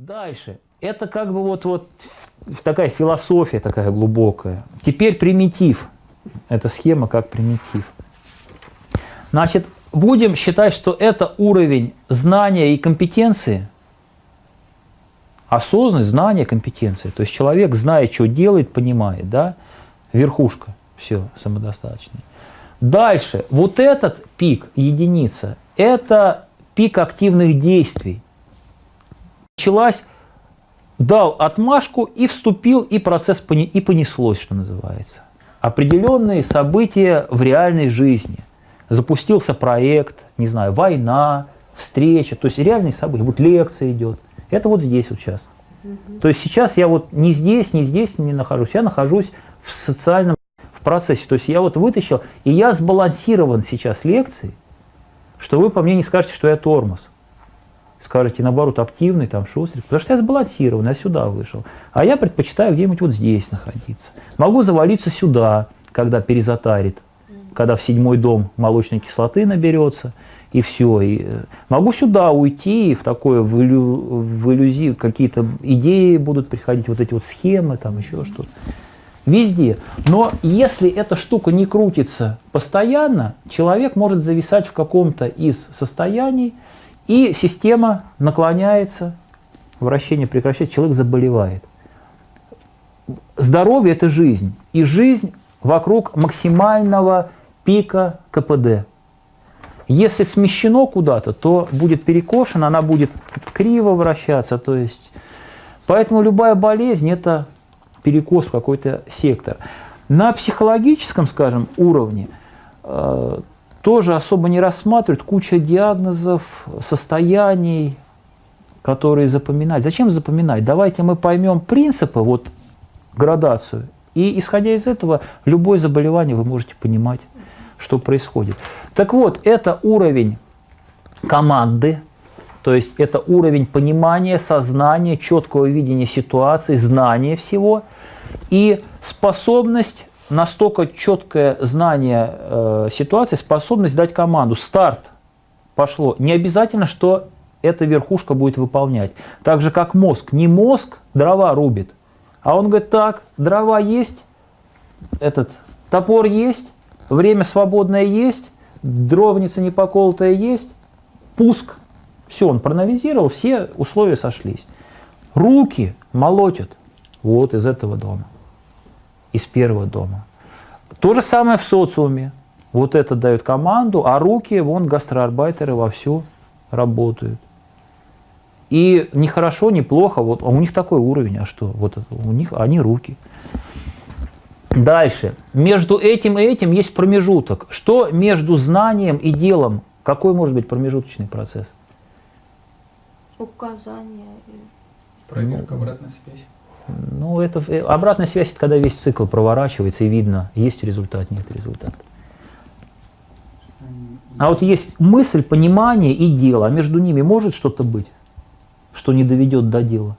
Дальше. Это как бы вот, вот такая философия такая глубокая. Теперь примитив. Эта схема как примитив. Значит, будем считать, что это уровень знания и компетенции. Осознанность, знание, компетенция. То есть человек знает, что делает, понимает, да? Верхушка. Все, самодостаточный. Дальше. Вот этот пик, единица, это пик активных действий. Началась, дал отмашку и вступил, и процесс и понеслось, что называется. Определенные события в реальной жизни. Запустился проект, не знаю, война, встреча, то есть реальные события. Вот лекция идет. Это вот здесь вот сейчас. То есть сейчас я вот не здесь, не здесь не нахожусь. Я нахожусь в социальном в процессе. То есть я вот вытащил, и я сбалансирован сейчас лекцией, что вы по мне не скажете, что я тормоз скажете, наоборот, активный, там, шустрый, потому что я сбалансирован, я сюда вышел. А я предпочитаю где-нибудь вот здесь находиться. Могу завалиться сюда, когда перезатарит, когда в седьмой дом молочной кислоты наберется, и все. И э, могу сюда уйти, в такое, в, иллю, в иллюзию, какие-то идеи будут приходить, вот эти вот схемы, там еще что-то. Везде. Но если эта штука не крутится постоянно, человек может зависать в каком-то из состояний, и система наклоняется, вращение прекращается, человек заболевает. Здоровье – это жизнь. И жизнь вокруг максимального пика КПД. Если смещено куда-то, то будет перекошено, она будет криво вращаться. То есть, поэтому любая болезнь – это перекос в какой-то сектор. На психологическом, скажем, уровне э, тоже особо не рассматривают, куча диагнозов, состояний, которые запоминать. Зачем запоминать? Давайте мы поймем принципы, вот градацию, и исходя из этого, любое заболевание вы можете понимать, что происходит. Так вот, это уровень команды, то есть это уровень понимания, сознания, четкого видения ситуации, знания всего и способность настолько четкое знание э, ситуации, способность дать команду. Старт пошло. Не обязательно, что эта верхушка будет выполнять. Так же, как мозг. Не мозг дрова рубит, а он говорит, так, дрова есть, этот топор есть, время свободное есть, дровница непоколотая есть, пуск. Все, он проанализировал, все условия сошлись. Руки молотят вот из этого дома из первого дома. То же самое в социуме. Вот это дает команду, а руки, вон гастроарбайтеры вовсю работают. И не хорошо, не плохо, вот а у них такой уровень, а что? Вот это, у них они руки. Дальше. Между этим и этим есть промежуток. Что между знанием и делом? Какой может быть промежуточный процесс? Указание. Проверка, обратная связь. Ну, это э, обратная связь, это когда весь цикл проворачивается и видно, есть результат, нет результата. А вот есть мысль, понимание и дело, а между ними может что-то быть, что не доведет до дела?